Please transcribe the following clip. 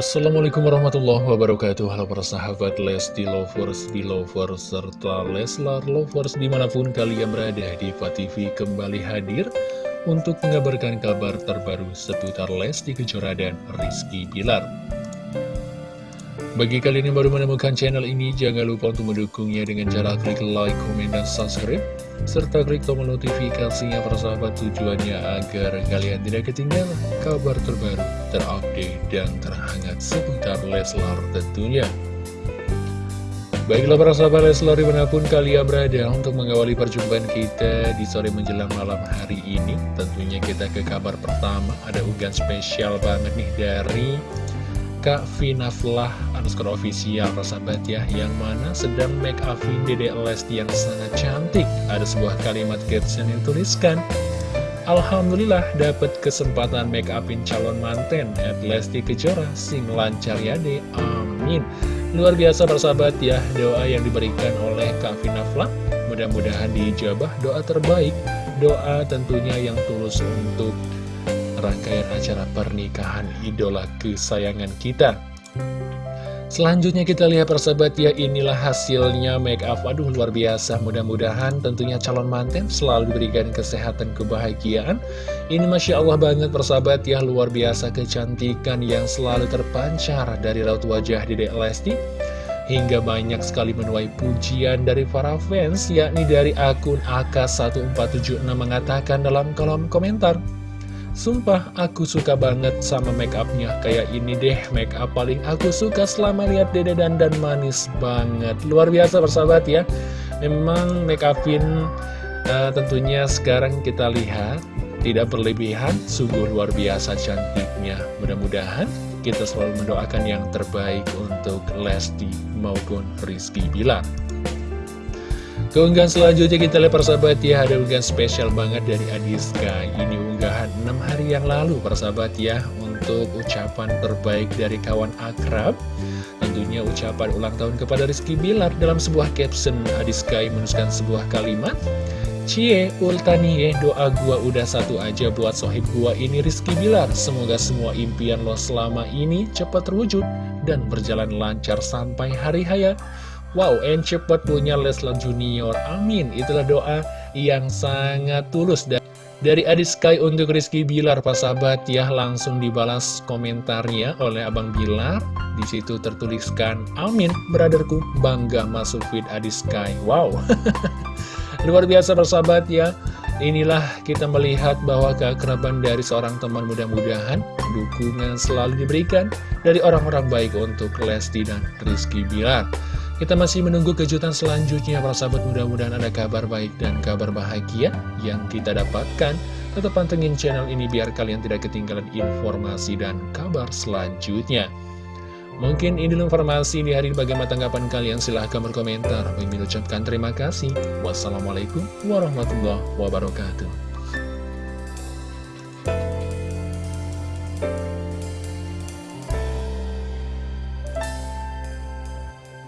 Assalamualaikum warahmatullahi wabarakatuh Halo para sahabat Lesti Lovers, di Lovers, serta Leslar Lovers di mana pun kalian berada di TV kembali hadir untuk mengabarkan kabar terbaru seputar Lesti Kejora dan Rizky Bilar bagi kalian yang baru menemukan channel ini, jangan lupa untuk mendukungnya dengan cara klik like, komen, dan subscribe. Serta klik tombol notifikasinya persahabat tujuannya agar kalian tidak ketinggalan kabar terbaru, terupdate, dan terhangat seputar Leslar tentunya. Baiklah para sahabat Leslar di mana pun kalian berada untuk mengawali perjumpaan kita di sore menjelang malam hari ini Tentunya kita ke kabar pertama ada ugan spesial banget nih dari Kak Vinaflah underscore official persahabat ya Yang mana sedang make upin Dede Lesti yang sangat cantik. Ada sebuah kalimat caption yang tuliskan Alhamdulillah dapat kesempatan make upin calon manten At Lesti Kejora sing lancar ya deh Amin. Luar biasa persahabat ya Doa yang diberikan oleh Kak Vinaflah Mudah-mudahan dijabah doa terbaik Doa tentunya yang tulus untuk rangkaian acara pernikahan idola kesayangan kita. Selanjutnya kita lihat persahabat ya inilah hasilnya make up. Aduh luar biasa. Mudah-mudahan tentunya calon manten selalu diberikan kesehatan kebahagiaan. Ini Masya Allah banget persahabat ya. Luar biasa kecantikan yang selalu terpancar dari raut wajah Dede Lesti. Hingga banyak sekali menuai pujian dari para fans yakni dari akun AK1476 mengatakan dalam kolom komentar Sumpah aku suka banget sama make upnya Kayak ini deh make up paling aku suka selama lihat dede dan manis banget. Luar biasa persahabat ya. Memang make upin uh, tentunya sekarang kita lihat Tidak berlebihan, sungguh luar biasa cantiknya. Mudah-mudahan kita selalu mendoakan yang terbaik untuk Lesti maupun Rizky Bilar Keunggahan selanjutnya kita lihat persahabat ya Ada unggahan spesial banget dari Adiska. Ini unggahan 6 hari yang lalu persahabat ya Untuk ucapan terbaik dari kawan akrab. Tentunya ucapan ulang tahun kepada Rizky Bilar Dalam sebuah caption. Adiskai menuliskan sebuah kalimat Cie, ultani ya, doa gua udah satu aja buat sohib gua ini Rizky Bilar. Semoga semua impian lo selama ini cepat terwujud Dan berjalan lancar sampai hari haya Wow, and cepat punya Leslar Junior Amin, itulah doa yang sangat tulus dan dari Adit Sky untuk Rizky Bilar, Pak sahabat ya, langsung dibalas komentarnya oleh Abang Bilar. Di situ tertuliskan, Amin, brotherku, bangga masuk feed Adit Sky. Wow, luar biasa persahabat ya. Inilah kita melihat bahwa keakraban dari seorang teman mudah-mudahan dukungan selalu diberikan dari orang-orang baik untuk Lesti dan Rizky Bilar. Kita masih menunggu kejutan selanjutnya para sahabat mudah-mudahan ada kabar baik dan kabar bahagia yang kita dapatkan. Tetap pantengin channel ini biar kalian tidak ketinggalan informasi dan kabar selanjutnya. Mungkin ini informasi di hari bagaimana tanggapan kalian silahkan berkomentar. Kami mengucapkan terima kasih. Wassalamualaikum warahmatullahi wabarakatuh.